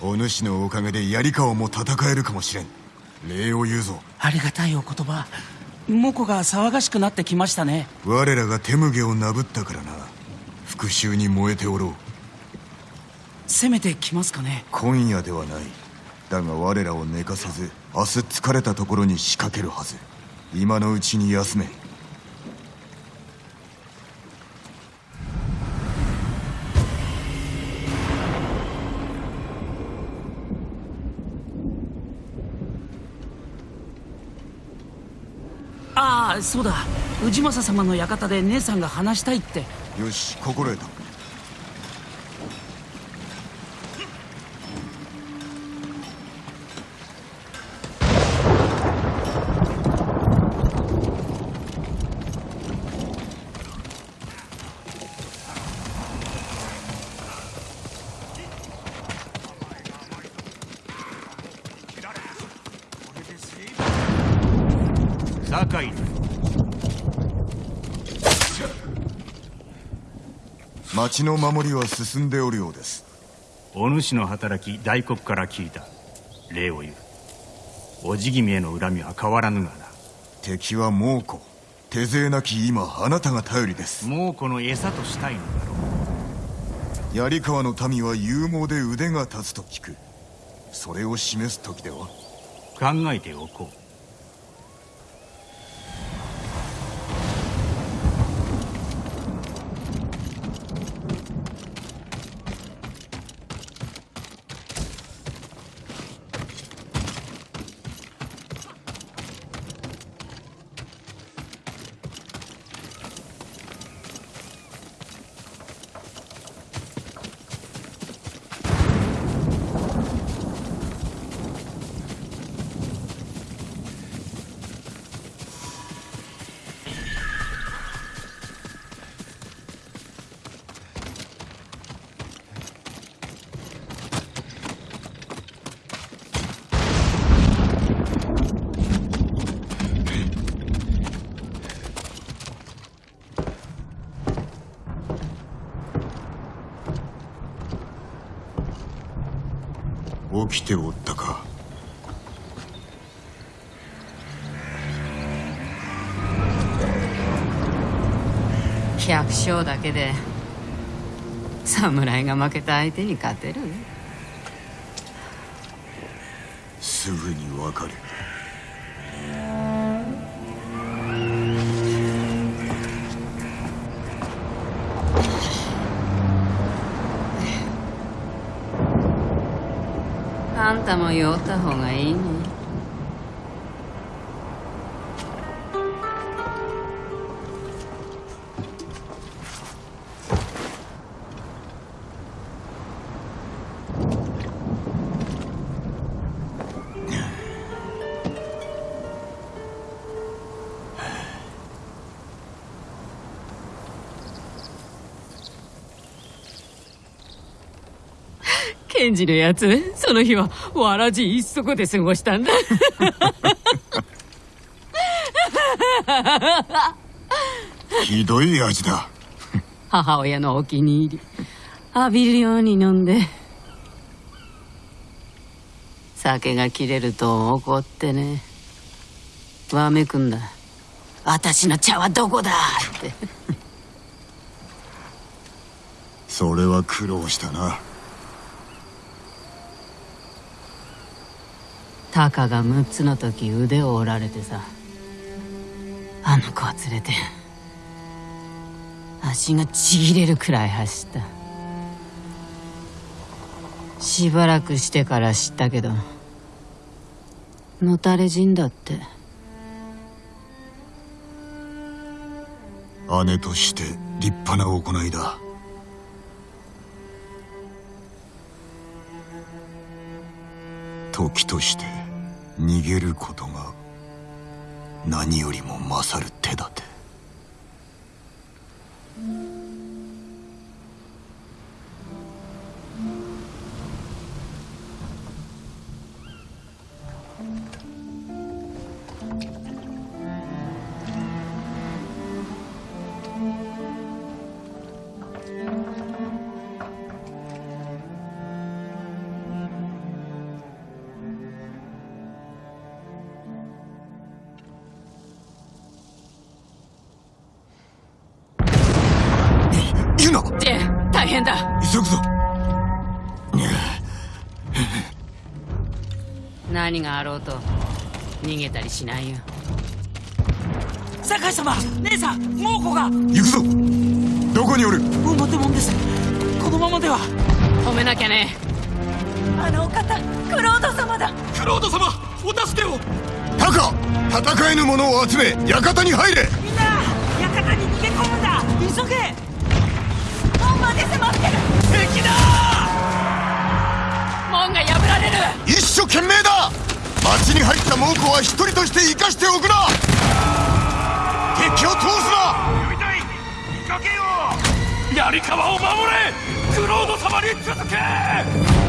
お主のおかげで槍川も戦えるかもしれん。礼を言うぞ。ありがたいお言葉。モコが騒がしくなってきましたね。我らが手麦をなぶったからな。復讐に燃えておろう。攻めてきますかね。今夜ではない。だが我らを寝かさず明日疲れたところに仕掛けるはず。今のうちに休めああそうだ。氏政様の館で姉さんが話したいって。よし心得た酒井町の守りは進んでおるようです。お主の働き大黒から聞いた。礼を言う。おじ君への恨みは変わらぬがな。敵は猛虎。手勢なき今あなたが頼りです。もうこの餌としたいのだろう。槍川の民は勇猛で腕が立つと聞く。それを示す時では。考えておこうておったか。百姓だけで侍が負けた相手に勝てる？すぐにわかる方も酔った方がいいねンジのやつ？その日はわらじ一足で過ごしたんだ。ひどい味だ。母親のお気に入り。浴びるように飲んで。酒が切れると怒ってね。わめくんだ。私の茶はどこだ？って。それは苦労したなタカが6つの時腕を折られてさ。あの子を連れて足がちぎれるくらい走った。しばらくしてから知ったけどのたれ死んだって。姉として立派な行いだ。時として。逃げることが何よりも勝る手立て。何があろうと逃げたりしないよ。酒井様姉さん猛虎が。行くぞ。どこにおる？表もんです。このままでは。止めなきゃね。あのお方クロード様だ。クロード様お助けを。タカ戦えぬ者を集め館に入れ。みんな館に逃げ込むんだ。急げ。門まで迫ってる。敵だ門が破られる。一生懸命だ。町に入った猛虎は一人として生かしておくな。敵を通すな。呼びたい。見かけよ槍川を守れ。クロード様に続け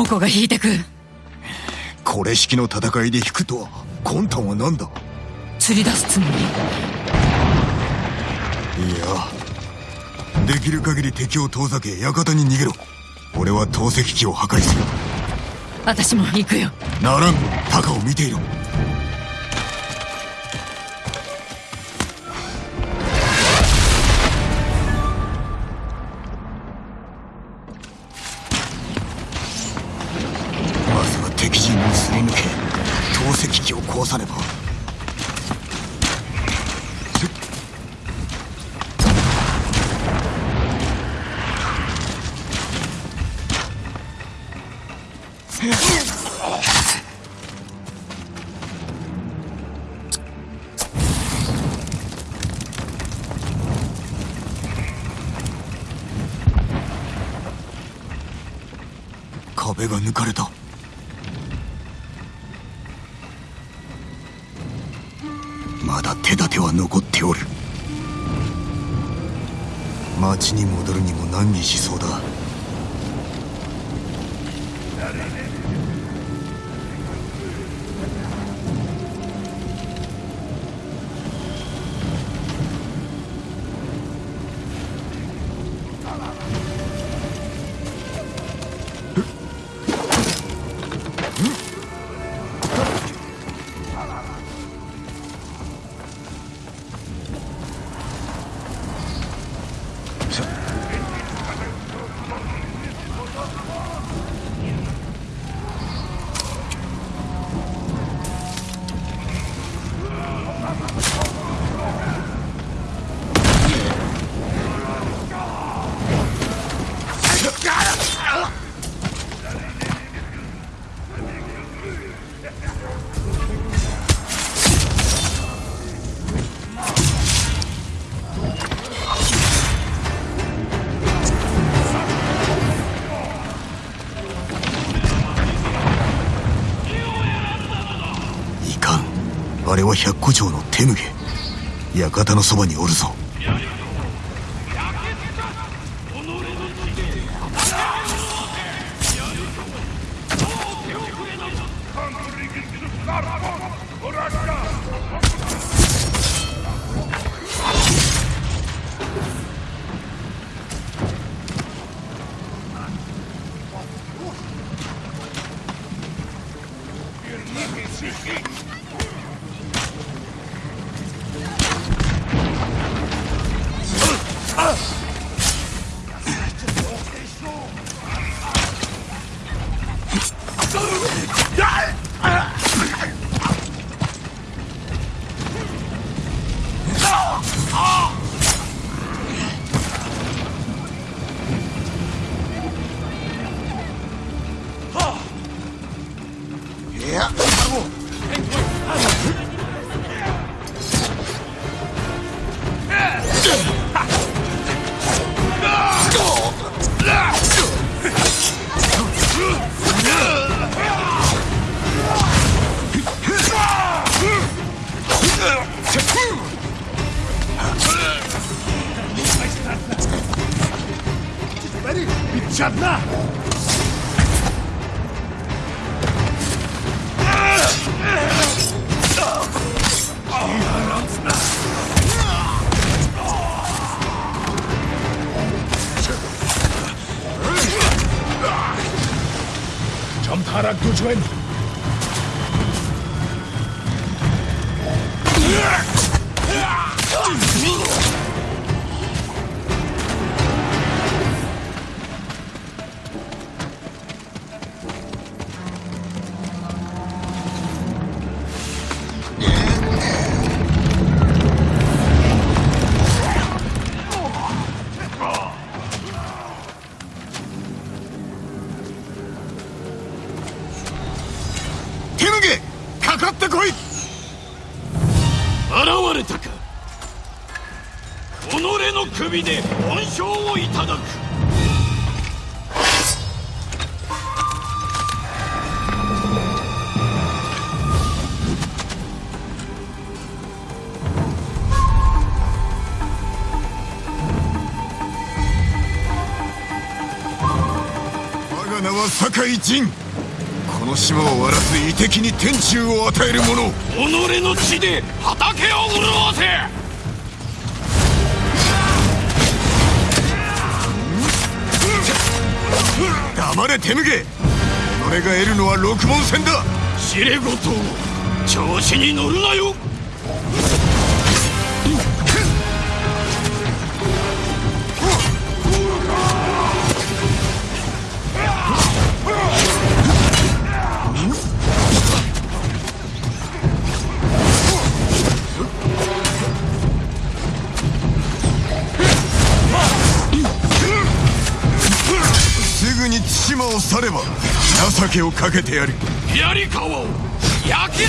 猛虎が引いてく。これ式の戦いで引くとは魂胆は何だ？釣り出すつもり。いやできる限り敵を遠ざけ館に逃げろ。俺は投石機を破壊する。私も行くよ。ならん。タカを見ていろ敵陣をすり抜け投石機を壊さねば。壁が抜かれた。町に戻るにも難儀しそうだ。は百古城の手ぬげ館のそばにおるぞ。win. かかってこい！現れたか。己の首で恩賞をいただく。我が名は酒井仁。この島を荒らす遺敵に天誅を与える者。己の血で畑を潤わせ。黙れ手向け。己が得るのは六文銭だ。知れごと調子に乗るなよされば情けをかけてやる。槍川を焼き尽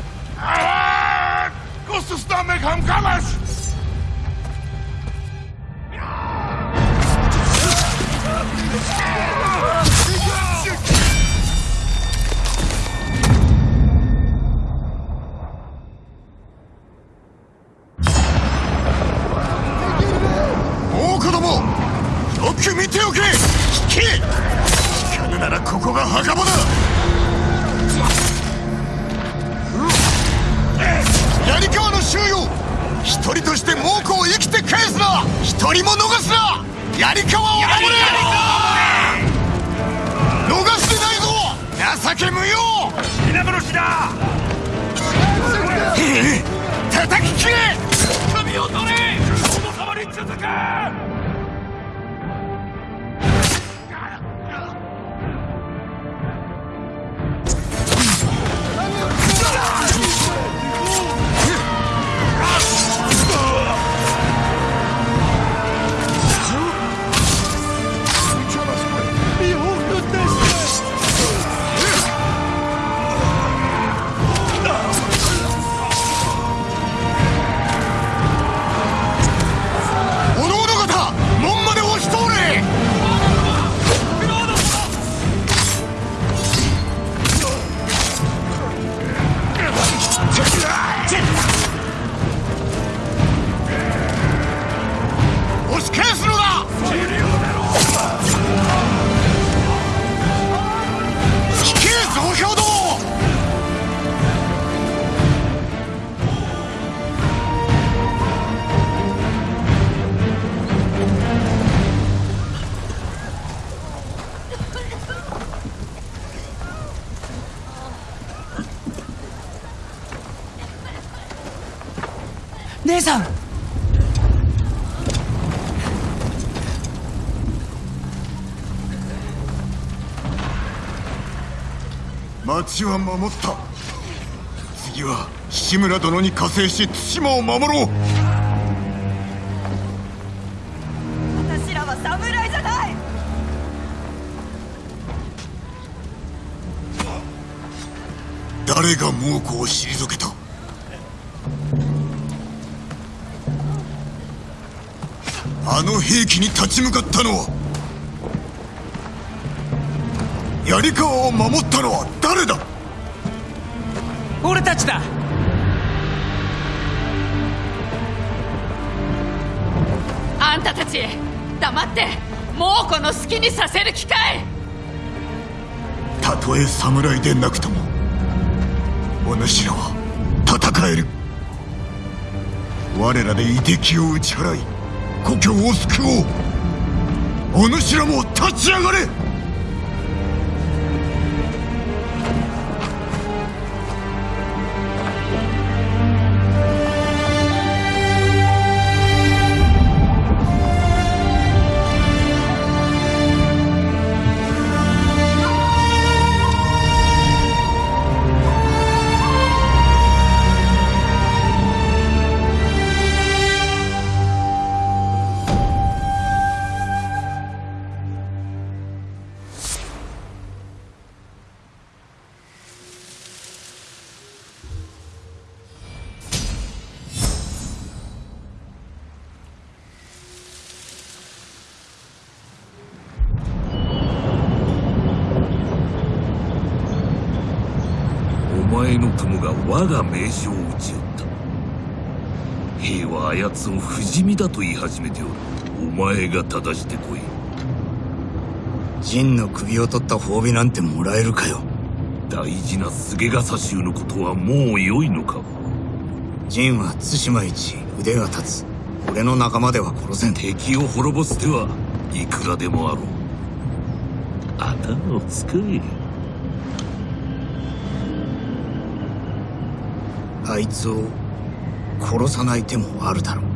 叩き切れ!首を取れ!殿様に続け町は守った。次は志村殿に加勢し対馬を守ろう。私らは侍じゃない。誰が猛虎を退けた。あの兵器に立ち向かったのは槍川を守ったのは誰だ？俺たちだ。あんたたち黙って猛虎の好きにさせる機会たとえ侍でなくともお主らは戦える。我らで夷敵を打ち払い故郷を救おう。お主らも立ち上がれ我が名将を撃ち寄った。兵はあやつを不死身だと言い始めておる。お前が正してこい。ジンの首を取った褒美なんてもらえるかよ。大事な菅笠衆のことはもう良いのか。ジンは対馬一腕が立つ。俺の仲間では殺せん。敵を滅ぼす手はいくらでもあろう。頭を使えあいつを殺さない手もあるだろう。